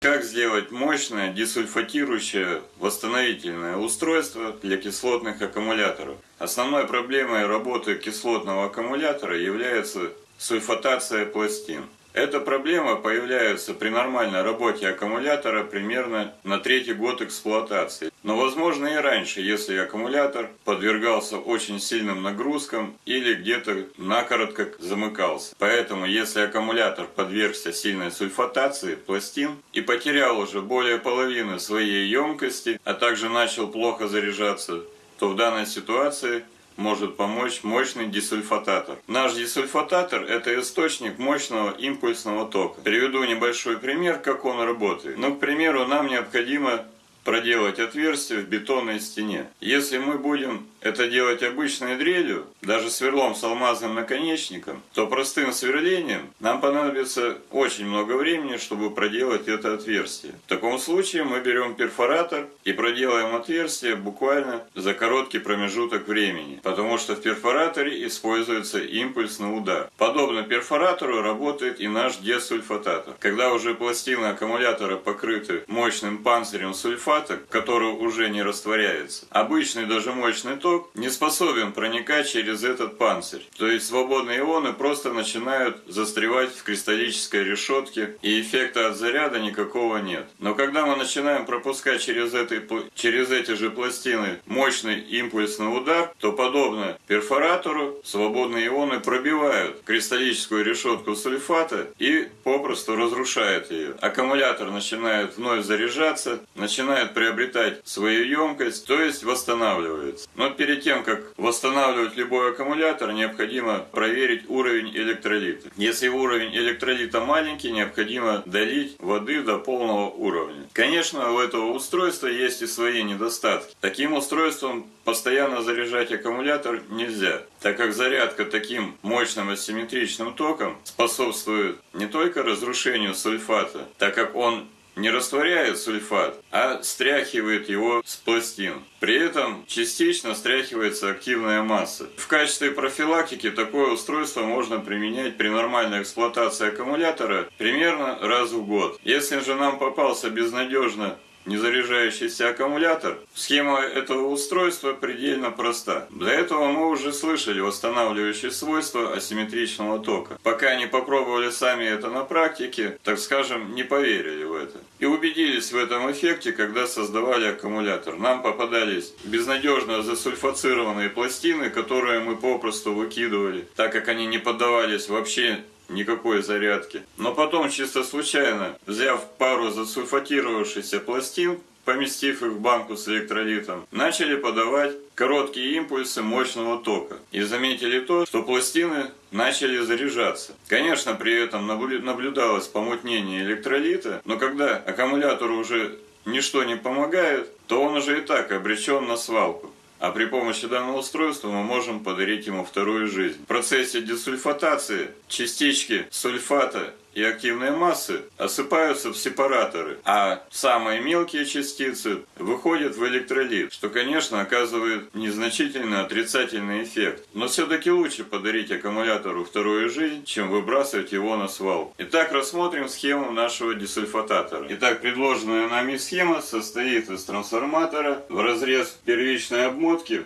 Как сделать мощное десульфатирующее восстановительное устройство для кислотных аккумуляторов? Основной проблемой работы кислотного аккумулятора является сульфатация пластин. Эта проблема появляется при нормальной работе аккумулятора примерно на третий год эксплуатации. Но возможно и раньше, если аккумулятор подвергался очень сильным нагрузкам или где-то накоротко замыкался. Поэтому если аккумулятор подвергся сильной сульфатации пластин и потерял уже более половины своей емкости, а также начал плохо заряжаться, то в данной ситуации может помочь мощный десульфататор. Наш десульфататор – это источник мощного импульсного тока. Приведу небольшой пример, как он работает. Ну, к примеру, нам необходимо проделать отверстие в бетонной стене. Если мы будем это делать обычной дрелью, даже сверлом с алмазным наконечником, то простым сверлением нам понадобится очень много времени, чтобы проделать это отверстие. В таком случае мы берем перфоратор и проделаем отверстие буквально за короткий промежуток времени, потому что в перфораторе используется импульсный удар. Подобно перфоратору работает и наш десульфататор. Когда уже пластины аккумулятора покрыты мощным панцирем сульфата, который уже не растворяется, обычный даже мощный ток не способен проникать через этот панцирь. То есть свободные ионы просто начинают застревать в кристаллической решетке, и эффекта от заряда никакого нет. Но когда мы начинаем пропускать через, этой, через эти же пластины мощный импульсный удар, то подобно перфоратору свободные ионы пробивают кристаллическую решетку сульфата и попросту разрушают ее. Аккумулятор начинает вновь заряжаться, начинает приобретать свою емкость, то есть восстанавливается. Но перед тем, как восстанавливать любой аккумулятор, необходимо проверить уровень электролита. Если уровень электролита маленький, необходимо долить воды до полного уровня. Конечно, у этого устройства есть и свои недостатки. Таким устройством постоянно заряжать аккумулятор нельзя, так как зарядка таким мощным асимметричным током способствует не только разрушению сульфата, так как он не растворяет сульфат, а стряхивает его с пластин. При этом частично стряхивается активная масса. В качестве профилактики такое устройство можно применять при нормальной эксплуатации аккумулятора примерно раз в год. Если же нам попался безнадежно незаряжающийся аккумулятор, схема этого устройства предельно проста. Для этого мы уже слышали восстанавливающие свойства асимметричного тока. Пока не попробовали сами это на практике, так скажем, не поверили это. И убедились в этом эффекте, когда создавали аккумулятор. Нам попадались безнадежно засульфацированные пластины, которые мы попросту выкидывали, так как они не поддавались вообще никакой зарядки. Но потом чисто случайно, взяв пару засульфатировавшихся пластин, поместив их в банку с электролитом, начали подавать короткие импульсы мощного тока. И заметили то, что пластины начали заряжаться. Конечно, при этом наблюдалось помутнение электролита, но когда аккумулятору уже ничто не помогает, то он уже и так обречен на свалку. А при помощи данного устройства мы можем подарить ему вторую жизнь. В процессе десульфатации частички сульфата и активные массы осыпаются в сепараторы, а самые мелкие частицы выходят в электролит, что, конечно, оказывает незначительный отрицательный эффект. Но все-таки лучше подарить аккумулятору вторую жизнь, чем выбрасывать его на свалку. Итак, рассмотрим схему нашего десульфататора. Итак, предложенная нами схема состоит из трансформатора в разрез первичной обмотки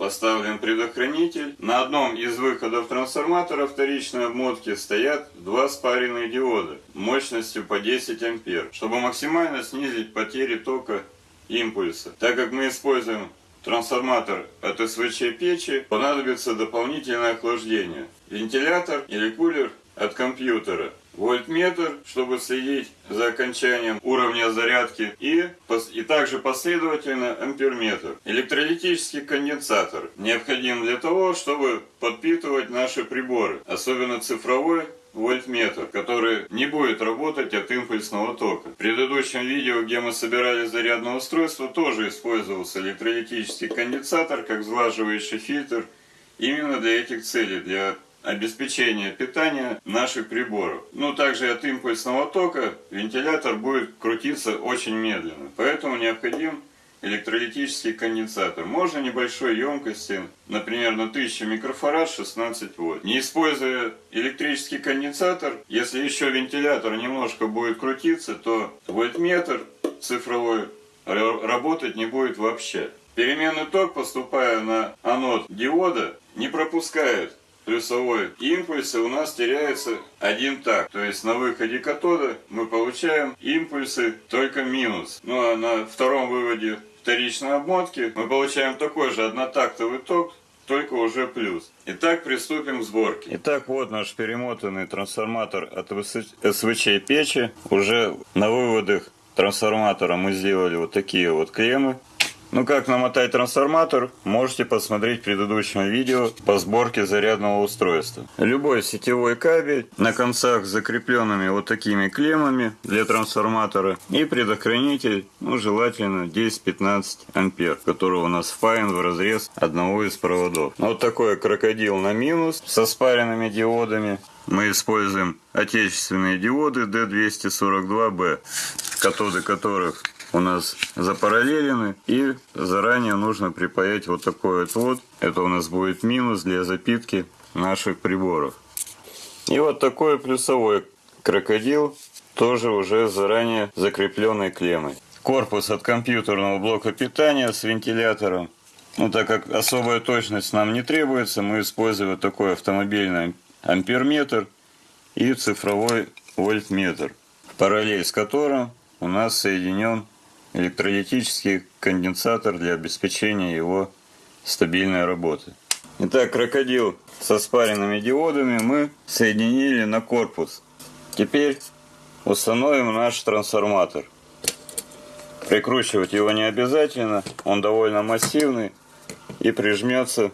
поставлен предохранитель. На одном из выходов трансформатора вторичной обмотки стоят два спаренные диода мощностью по 10 ампер, чтобы максимально снизить потери тока импульса. Так как мы используем трансформатор от СВЧ печи, понадобится дополнительное охлаждение. Вентилятор или кулер от компьютера вольтметр, чтобы следить за окончанием уровня зарядки и, и также последовательно амперметр. Электролитический конденсатор необходим для того, чтобы подпитывать наши приборы, особенно цифровой вольтметр, который не будет работать от импульсного тока. В предыдущем видео, где мы собирали зарядное устройство, тоже использовался электролитический конденсатор как сглаживающий фильтр именно для этих целей, для обеспечения питания наших приборов. Ну, также от импульсного тока вентилятор будет крутиться очень медленно. Поэтому необходим электролитический конденсатор. Можно небольшой емкости, например, на 1000 микрофарад 16 вольт. Не используя электрический конденсатор, если еще вентилятор немножко будет крутиться, то вольтметр цифровой работать не будет вообще. Переменный ток, поступая на анод диода, не пропускает плюсовой импульс, и у нас теряется один так. То есть на выходе катода мы получаем импульсы только минус. Ну а на втором выводе вторичной обмотки мы получаем такой же однотактовый ток, только уже плюс. Итак, приступим к сборке. Итак, вот наш перемотанный трансформатор от СВЧ печи. Уже на выводах трансформатора мы сделали вот такие вот клеммы. Ну как намотать трансформатор, можете посмотреть в предыдущем видео по сборке зарядного устройства. Любой сетевой кабель на концах закрепленными вот такими клеммами для трансформатора и предохранитель, ну желательно 10-15 ампер, который у нас впаян в разрез одного из проводов. Вот такой крокодил на минус со спаренными диодами. Мы используем отечественные диоды D242B, катоды которых у нас запараллелены. И заранее нужно припаять вот такой вот вот. Это у нас будет минус для запитки наших приборов. И вот такой плюсовой крокодил, тоже уже заранее закрепленной клеммой. Корпус от компьютерного блока питания с вентилятором. Ну, так как особая точность нам не требуется, мы используем такой автомобильный амперметр и цифровой вольтметр, параллель с которым у нас соединен электролитический конденсатор для обеспечения его стабильной работы. Итак, крокодил со спаренными диодами мы соединили на корпус. Теперь установим наш трансформатор. Прикручивать его не обязательно, он довольно массивный и прижмется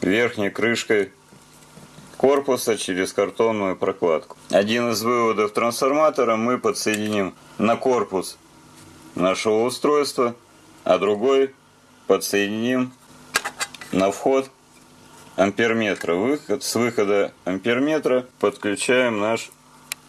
верхней крышкой корпуса через картонную прокладку. Один из выводов трансформатора мы подсоединим на корпус нашего устройства, а другой подсоединим на вход амперметра. Выход, с выхода амперметра подключаем наш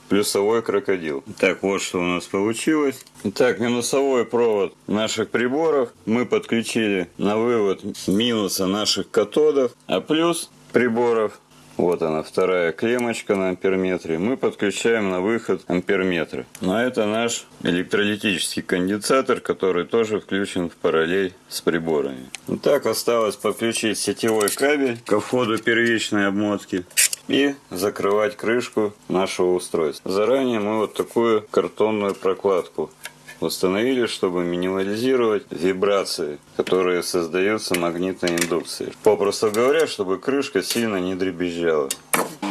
плюсовой крокодил. Так, вот что у нас получилось. Итак, минусовой провод наших приборов мы подключили на вывод минуса наших катодов, а плюс приборов вот она, вторая клеммочка на амперметре. Мы подключаем на выход амперметра. Но ну, это наш электролитический конденсатор, который тоже включен в параллель с приборами. Так осталось подключить сетевой кабель ко входу первичной обмотки и закрывать крышку нашего устройства. Заранее мы вот такую картонную прокладку установили, чтобы минимализировать вибрации, которые создаются магнитной индукцией. Попросту говоря, чтобы крышка сильно не дребезжала.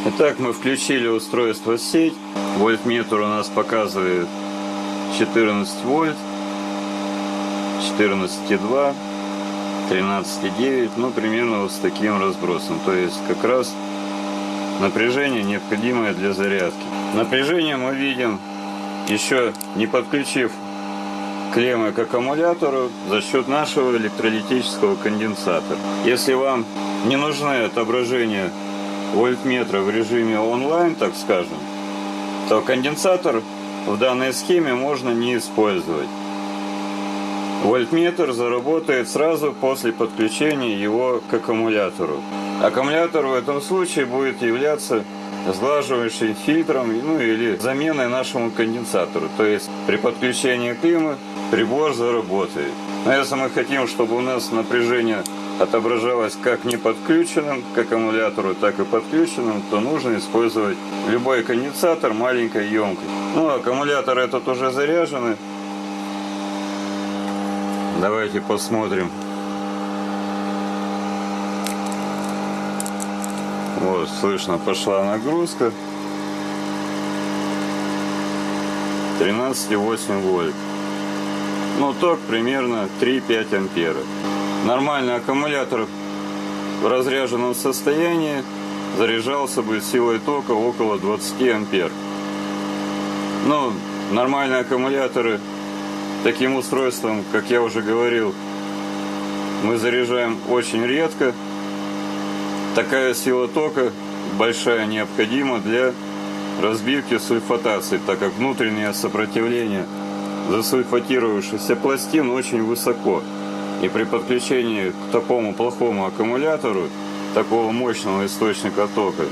Итак, мы включили устройство сеть. Вольтметр у нас показывает 14 вольт, 14,2, 13,9, ну примерно вот с таким разбросом. То есть как раз напряжение необходимое для зарядки. Напряжение мы видим еще не подключив клеммы к аккумулятору за счет нашего электролитического конденсатора. Если вам не нужны отображения вольтметра в режиме онлайн, так скажем, то конденсатор в данной схеме можно не использовать. Вольтметр заработает сразу после подключения его к аккумулятору. Аккумулятор в этом случае будет являться сглаживающим фильтром ну, или заменой нашему конденсатору. То есть при подключении климы прибор заработает. Но если мы хотим, чтобы у нас напряжение отображалось как не подключенным к аккумулятору, так и подключенным, то нужно использовать любой конденсатор маленькой емкости. Ну, аккумулятор этот уже заряженный. Давайте посмотрим. Вот, слышно, пошла нагрузка. 13,8 вольт. Ну, ток примерно 3-5 ампера. Нормальный аккумулятор в разряженном состоянии заряжался бы силой тока около 20 ампер. Ну, нормальные аккумуляторы таким устройством, как я уже говорил, мы заряжаем очень редко. Такая сила тока большая необходима для разбивки сульфатации, так как внутреннее сопротивление засульфатировавшихся пластин очень высоко. И при подключении к такому плохому аккумулятору, такого мощного источника тока,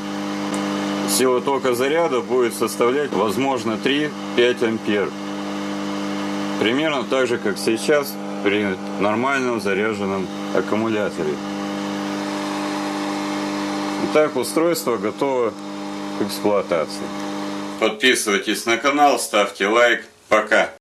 сила тока заряда будет составлять, возможно, 3-5 ампер. Примерно так же, как сейчас при нормальном заряженном аккумуляторе. Итак, устройство готово к эксплуатации. Подписывайтесь на канал, ставьте лайк. Пока.